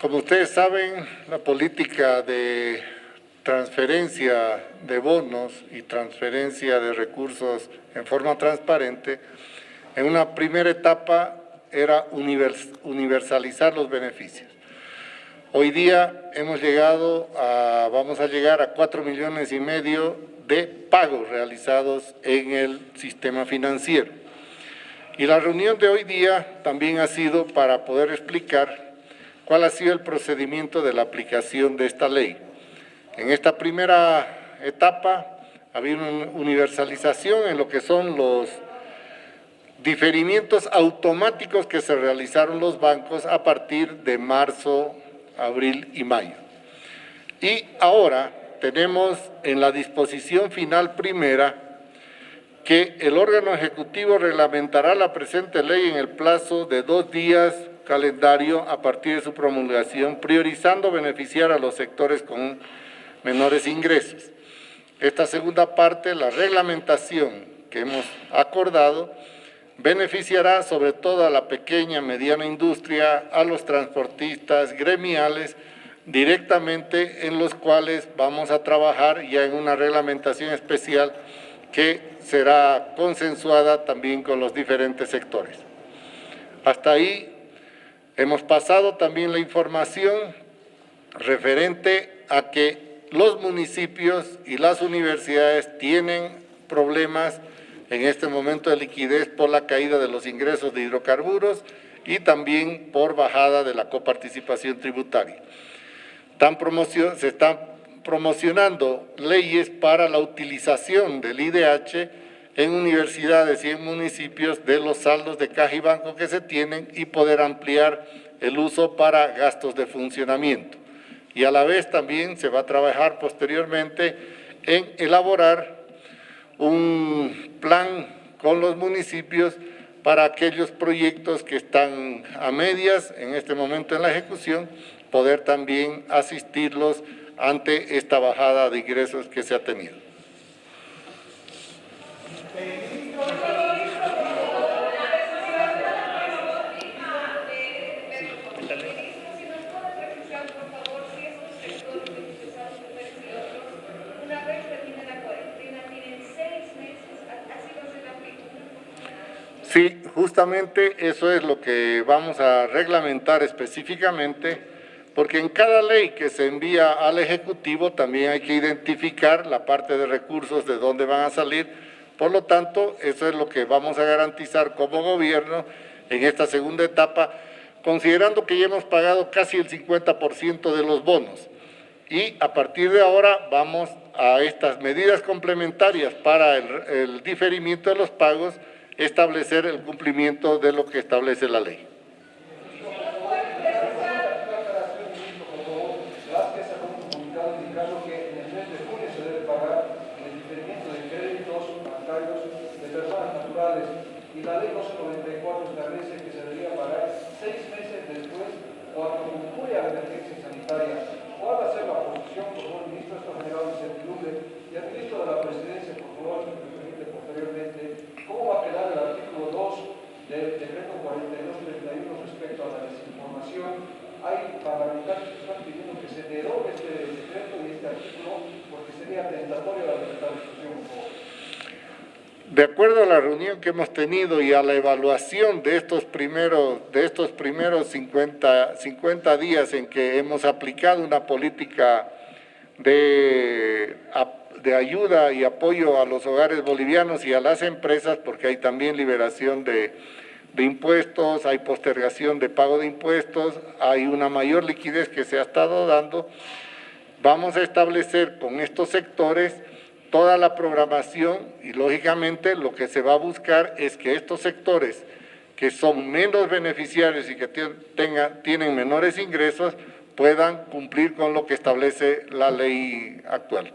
Como ustedes saben, la política de transferencia de bonos y transferencia de recursos en forma transparente, en una primera etapa era universalizar los beneficios. Hoy día hemos llegado a, vamos a llegar a cuatro millones y medio de pagos realizados en el sistema financiero. Y la reunión de hoy día también ha sido para poder explicar cuál ha sido el procedimiento de la aplicación de esta ley. En esta primera etapa había una universalización en lo que son los diferimientos automáticos que se realizaron los bancos a partir de marzo abril y mayo. Y ahora tenemos en la disposición final primera que el órgano ejecutivo reglamentará la presente ley en el plazo de dos días calendario a partir de su promulgación, priorizando beneficiar a los sectores con menores ingresos. Esta segunda parte, la reglamentación que hemos acordado, beneficiará sobre todo a la pequeña, mediana industria, a los transportistas gremiales, directamente en los cuales vamos a trabajar ya en una reglamentación especial que será consensuada también con los diferentes sectores. Hasta ahí hemos pasado también la información referente a que los municipios y las universidades tienen problemas en este momento de liquidez por la caída de los ingresos de hidrocarburos y también por bajada de la coparticipación tributaria. se están promocionando leyes para la utilización del IDH en universidades y en municipios de los saldos de caja y banco que se tienen y poder ampliar el uso para gastos de funcionamiento. Y a la vez también se va a trabajar posteriormente en elaborar un plan con los municipios para aquellos proyectos que están a medias en este momento en la ejecución, poder también asistirlos ante esta bajada de ingresos que se ha tenido. Sí, justamente eso es lo que vamos a reglamentar específicamente, porque en cada ley que se envía al Ejecutivo también hay que identificar la parte de recursos de dónde van a salir, por lo tanto, eso es lo que vamos a garantizar como gobierno en esta segunda etapa, considerando que ya hemos pagado casi el 50% de los bonos. Y a partir de ahora vamos a estas medidas complementarias para el, diferimiento de los pagos, establecer el cumplimiento de lo que establece la ley. y la ley 1294 establece que se debería pagar seis meses después cuando concluya la emergencia sanitaria. ¿Cuál va a ser la posición, por favor, ministro? Esto ha generado incertidumbre. Y al ministro de la Presidencia, por favor, si me permite posteriormente, ¿cómo va a quedar el artículo 2 del decreto 4231 respecto a la desinformación? Hay parlamentarios que están pidiendo que se derogue este decreto y este artículo porque sería tentatorio la libertad de expresión, por favor. De acuerdo a la reunión que hemos tenido y a la evaluación de estos primeros, de estos primeros 50, 50 días en que hemos aplicado una política de, de ayuda y apoyo a los hogares bolivianos y a las empresas, porque hay también liberación de, de impuestos, hay postergación de pago de impuestos, hay una mayor liquidez que se ha estado dando, vamos a establecer con estos sectores toda la programación y lógicamente lo que se va a buscar es que estos sectores que son menos beneficiarios y que tienen menores ingresos puedan cumplir con lo que establece la ley actual.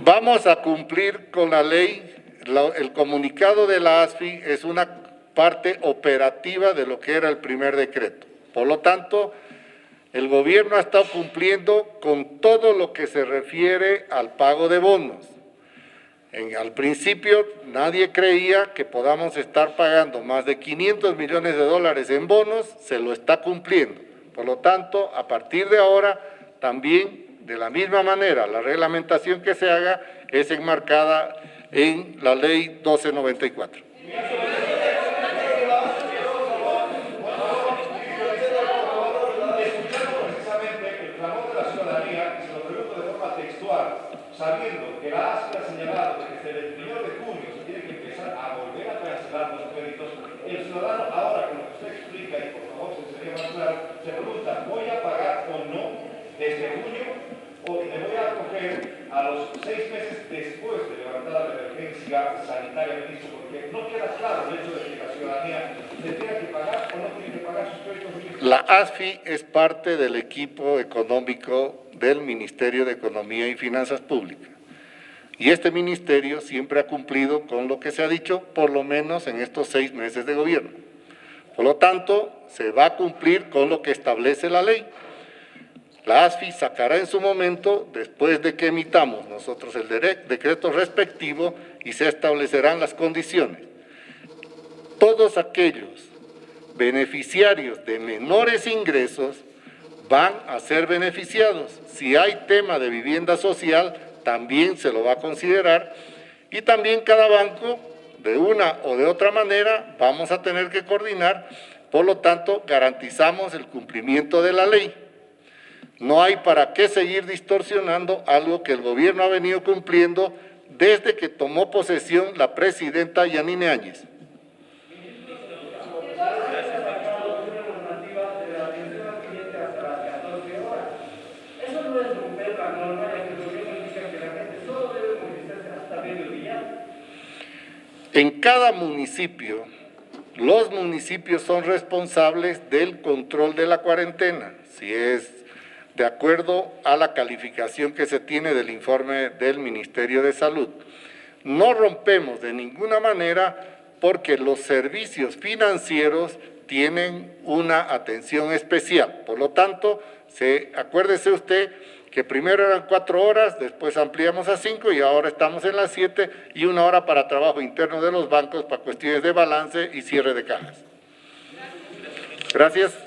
Vamos a cumplir con la ley, el comunicado de la ASFI es una parte operativa de lo que era el primer decreto. Por lo tanto, el gobierno ha estado cumpliendo con todo lo que se refiere al pago de bonos. En- al principio nadie creía que podamos estar pagando más de 500 millones de dólares en bonos, se lo está cumpliendo. Por lo tanto, a partir de ahora, también de la misma manera, la reglamentación que se haga es enmarcada en la ley 1294. precisamente el clamor de la ciudadanía, y se lo pregunto de forma textual, que la ASI ha señalado desde el 1 de junio se tiene que empezar a volver a cancelar los créditos, el ciudadano ahora, con lo que usted explica, y por favor se sería más claro, se pregunta, ¿voy a pagar o no desde junio? ¿O me voy a acoger a los seis meses después de levantada la emergencia sanitaria, ministro? Porque no queda claro el hecho de que la ciudadanía se tiene que pagar o no tiene que pagar sus créditos. La ASFI es parte del equipo económico del Ministerio de Economía y Finanzas Públicas. Y este ministerio siempre ha cumplido con lo que se ha dicho, por lo menos en estos seis meses de gobierno. Por lo tanto, se va a cumplir con lo que establece la ley. La ASFI sacará en su momento, después de que emitamos nosotros el decreto respectivo, y se establecerán las condiciones. Todos aquellos beneficiarios de menores ingresos van a ser beneficiados. Si hay tema de vivienda social, también se lo va a considerar. Y también cada banco, de una o de otra manera, vamos a tener que coordinar. Por lo tanto, garantizamos el cumplimiento de la ley. No hay para qué seguir distorsionando algo que el gobierno ha venido cumpliendo desde que tomó posesión la presidenta Yanine Áñez. En cada municipio, los municipios son responsables del control de la cuarentena, si es de acuerdo a la calificación que se tiene del informe del Ministerio de Salud. No rompemos de ninguna manera porque los servicios financieros tienen una atención especial. Por lo tanto, se, acuérdese usted que primero eran cuatro horas, después ampliamos a cinco y ahora estamos en las siete y una hora para trabajo interno de los bancos para cuestiones de balance y cierre de cajas. Gracias.